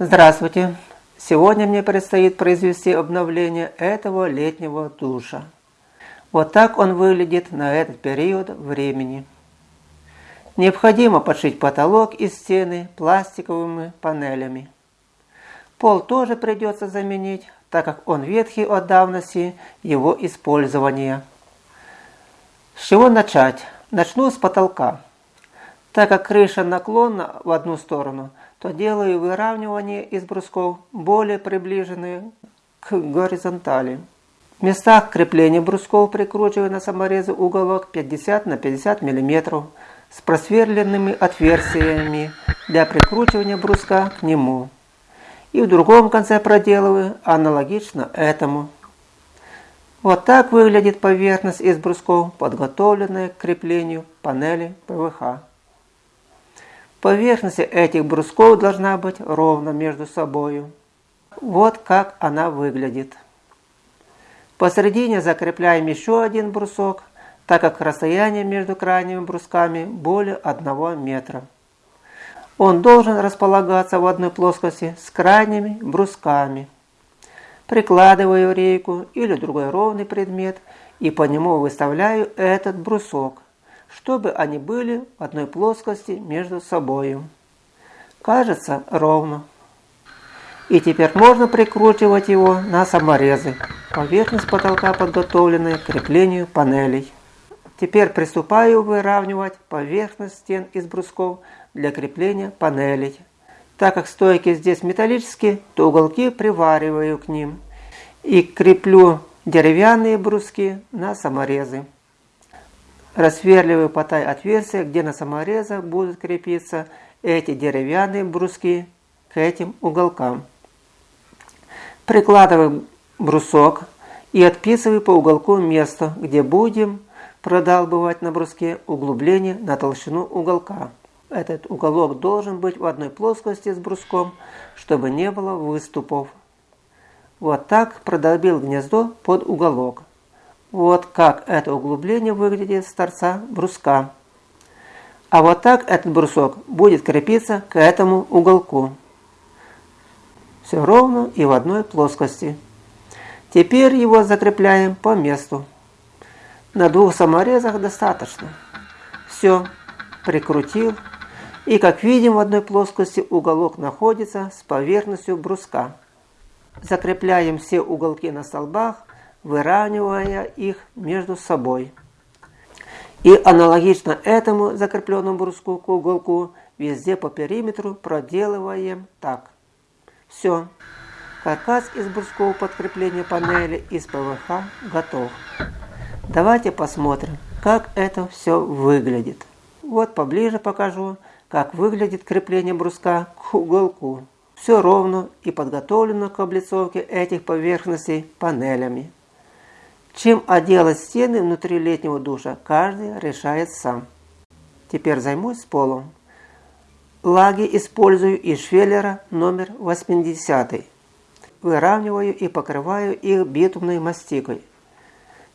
Здравствуйте! Сегодня мне предстоит произвести обновление этого летнего душа. Вот так он выглядит на этот период времени. Необходимо подшить потолок и стены пластиковыми панелями. Пол тоже придется заменить, так как он ветхий от давности его использования. С чего начать? Начну с потолка. Так как крыша наклонна в одну сторону – то делаю выравнивание из брусков более приближенные к горизонтали. В местах крепления брусков прикручиваю на саморезы уголок 50 на 50 мм с просверленными отверстиями для прикручивания бруска к нему. И в другом конце проделываю аналогично этому. Вот так выглядит поверхность из брусков, подготовленная к креплению панели ПВХ. Поверхность этих брусков должна быть ровно между собой. Вот как она выглядит. Посередине закрепляем еще один брусок, так как расстояние между крайними брусками более 1 метра. Он должен располагаться в одной плоскости с крайними брусками. Прикладываю рейку или другой ровный предмет и по нему выставляю этот брусок чтобы они были в одной плоскости между собой. Кажется ровно. И теперь можно прикручивать его на саморезы. Поверхность потолка подготовлена к креплению панелей. Теперь приступаю выравнивать поверхность стен из брусков для крепления панелей. Так как стойки здесь металлические, то уголки привариваю к ним и креплю деревянные бруски на саморезы. Рассверливаю потай отверстия, где на саморезах будут крепиться эти деревянные бруски к этим уголкам. Прикладываю брусок и отписываю по уголку место, где будем продалбывать на бруске углубление на толщину уголка. Этот уголок должен быть в одной плоскости с бруском, чтобы не было выступов. Вот так продолбил гнездо под уголок. Вот как это углубление выглядит с торца бруска. А вот так этот брусок будет крепиться к этому уголку. Все ровно и в одной плоскости. Теперь его закрепляем по месту. На двух саморезах достаточно. Все, прикрутил. И как видим в одной плоскости уголок находится с поверхностью бруска. Закрепляем все уголки на столбах выравнивая их между собой. И аналогично этому закрепленному бруску к уголку везде по периметру проделываем так. Все. Каркас из брусков подкрепления панели из ПВХ готов. Давайте посмотрим, как это все выглядит. Вот поближе покажу, как выглядит крепление бруска к уголку. Все ровно и подготовлено к облицовке этих поверхностей панелями. Чем отделать стены внутри летнего душа, каждый решает сам. Теперь займусь полом. Лаги использую из швеллера номер 80. Выравниваю и покрываю их битумной мастикой.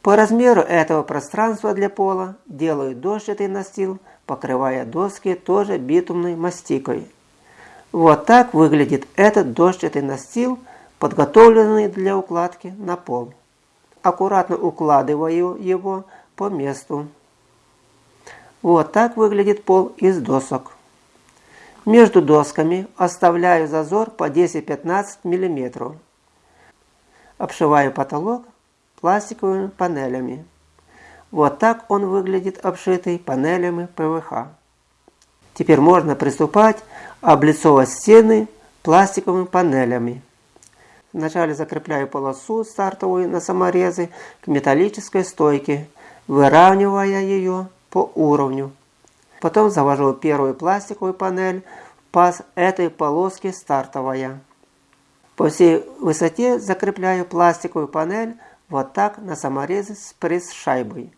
По размеру этого пространства для пола делаю дощатый настил, покрывая доски тоже битумной мастикой. Вот так выглядит этот дощатый настил, подготовленный для укладки на пол аккуратно укладываю его по месту. Вот так выглядит пол из досок. Между досками оставляю зазор по 10-15 мм. Обшиваю потолок пластиковыми панелями. Вот так он выглядит обшитый панелями ПВХ. Теперь можно приступать облицовать стены пластиковыми панелями. Вначале закрепляю полосу стартовую на саморезы к металлической стойке, выравнивая ее по уровню. Потом завожу первую пластиковую панель в паз этой полоски стартовая. По всей высоте закрепляю пластиковую панель вот так на саморезы с пресс-шайбой.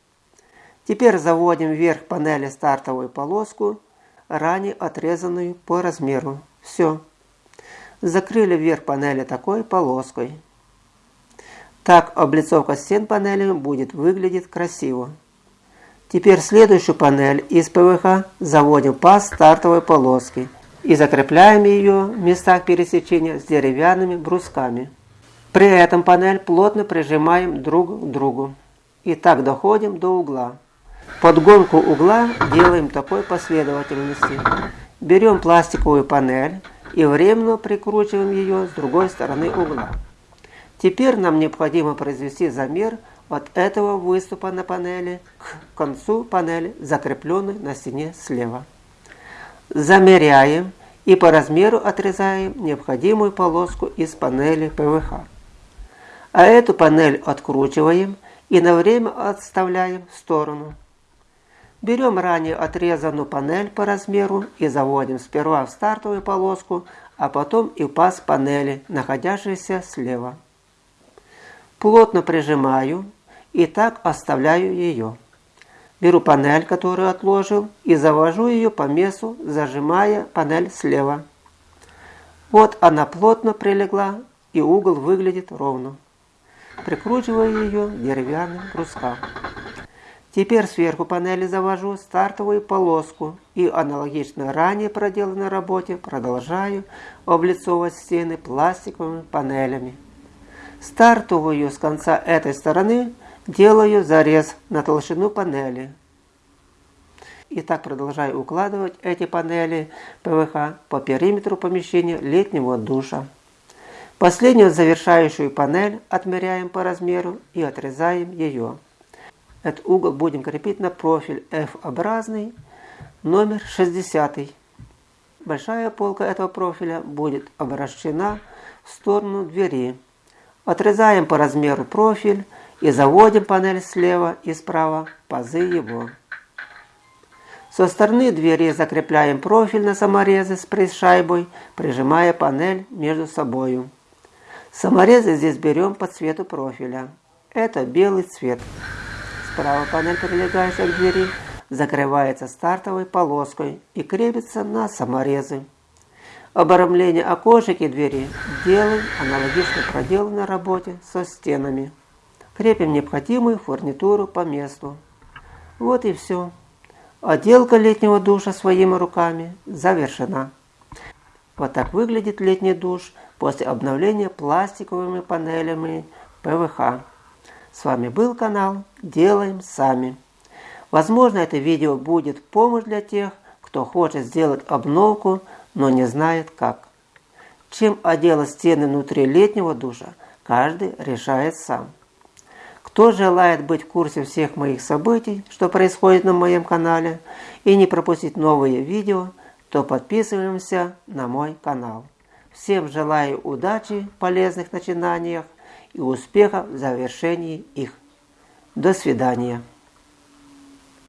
Теперь заводим вверх панели стартовую полоску, ранее отрезанную по размеру. Все закрыли верх панели такой полоской. Так облицовка стен панели будет выглядеть красиво. Теперь следующую панель из ПВХ заводим по стартовой полоске и закрепляем ее в местах пересечения с деревянными брусками. При этом панель плотно прижимаем друг к другу. И так доходим до угла. Подгонку угла делаем такой последовательности. Берем пластиковую панель и временно прикручиваем ее с другой стороны угла. Теперь нам необходимо произвести замер от этого выступа на панели к концу панели, закрепленной на стене слева. Замеряем и по размеру отрезаем необходимую полоску из панели ПВХ. А эту панель откручиваем и на время отставляем в сторону. Берем ранее отрезанную панель по размеру и заводим сперва в стартовую полоску, а потом и в паз панели, находящейся слева. Плотно прижимаю и так оставляю ее. Беру панель, которую отложил, и завожу ее по месту, зажимая панель слева. Вот она плотно прилегла, и угол выглядит ровно. Прикручиваю ее деревянным брускам. Теперь сверху панели завожу стартовую полоску и аналогично ранее проделанной работе продолжаю облицовывать стены пластиковыми панелями. Стартовую с конца этой стороны делаю зарез на толщину панели. И так продолжаю укладывать эти панели ПВХ по периметру помещения летнего душа. Последнюю завершающую панель отмеряем по размеру и отрезаем ее. Этот угол будем крепить на профиль F-образный, номер 60. Большая полка этого профиля будет обращена в сторону двери. Отрезаем по размеру профиль и заводим панель слева и справа пазы его. Со стороны двери закрепляем профиль на саморезы с пресс-шайбой, прижимая панель между собою. Саморезы здесь берем по цвету профиля. Это белый цвет. Справа панель, прилегающая к двери, закрывается стартовой полоской и крепится на саморезы. Обрамление окошек и двери делаем аналогично проделанной работе со стенами. Крепим необходимую фурнитуру по месту. Вот и все. Отделка летнего душа своими руками завершена. Вот так выглядит летний душ после обновления пластиковыми панелями ПВХ. С вами был канал Делаем Сами. Возможно, это видео будет помощь для тех, кто хочет сделать обновку но не знает как. Чем отделать стены внутри летнего душа, каждый решает сам. Кто желает быть в курсе всех моих событий, что происходит на моем канале, и не пропустить новые видео, то подписываемся на мой канал. Всем желаю удачи полезных начинаниях и успеха в завершении их. До свидания.